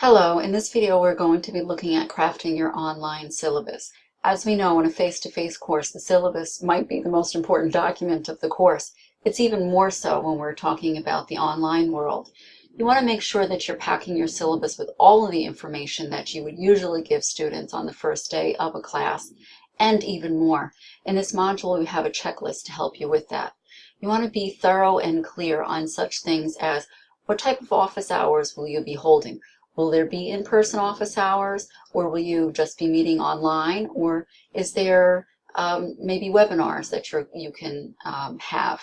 Hello, in this video we're going to be looking at crafting your online syllabus. As we know in a face-to-face -face course, the syllabus might be the most important document of the course. It's even more so when we're talking about the online world. You want to make sure that you're packing your syllabus with all of the information that you would usually give students on the first day of a class, and even more. In this module we have a checklist to help you with that. You want to be thorough and clear on such things as what type of office hours will you be holding? Will there be in-person office hours or will you just be meeting online or is there um, maybe webinars that you can um, have?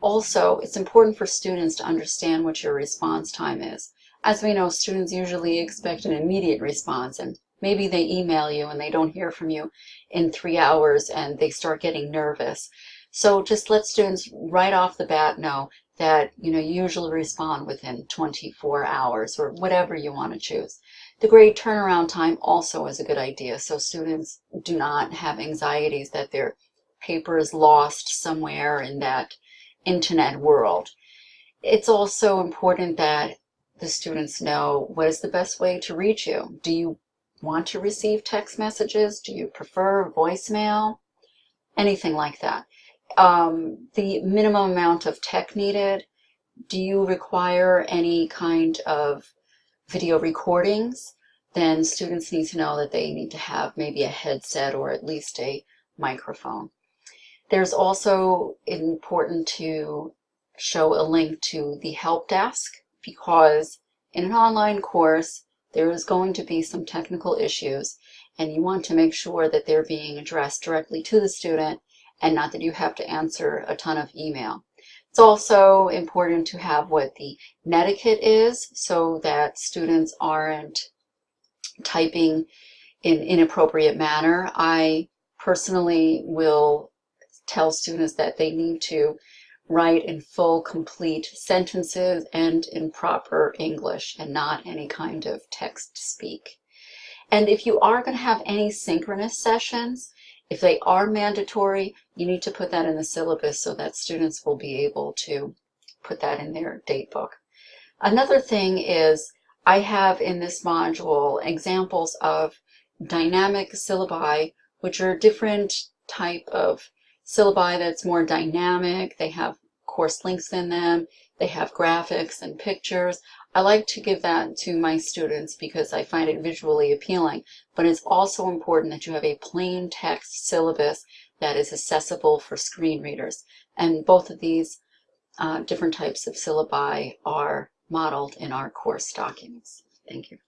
Also, it's important for students to understand what your response time is. As we know, students usually expect an immediate response and maybe they email you and they don't hear from you in three hours and they start getting nervous. So just let students right off the bat know that you know usually respond within 24 hours or whatever you want to choose. The grade turnaround time also is a good idea so students do not have anxieties that their paper is lost somewhere in that internet world. It's also important that the students know what is the best way to reach you. Do you want to receive text messages? Do you prefer voicemail? Anything like that um, the minimum amount of tech needed. Do you require any kind of video recordings? Then students need to know that they need to have maybe a headset or at least a microphone. There's also important to show a link to the help desk because in an online course there is going to be some technical issues and you want to make sure that they're being addressed directly to the student and not that you have to answer a ton of email. It's also important to have what the netiquette is so that students aren't typing in inappropriate manner. I personally will tell students that they need to write in full, complete sentences and in proper English and not any kind of text speak. And if you are going to have any synchronous sessions, if they are mandatory, you need to put that in the syllabus so that students will be able to put that in their date book. Another thing is I have in this module examples of dynamic syllabi, which are a different type of syllabi that's more dynamic. They have course links in them. They have graphics and pictures. I like to give that to my students because I find it visually appealing, but it's also important that you have a plain text syllabus that is accessible for screen readers. And both of these uh, different types of syllabi are modeled in our course documents. Thank you.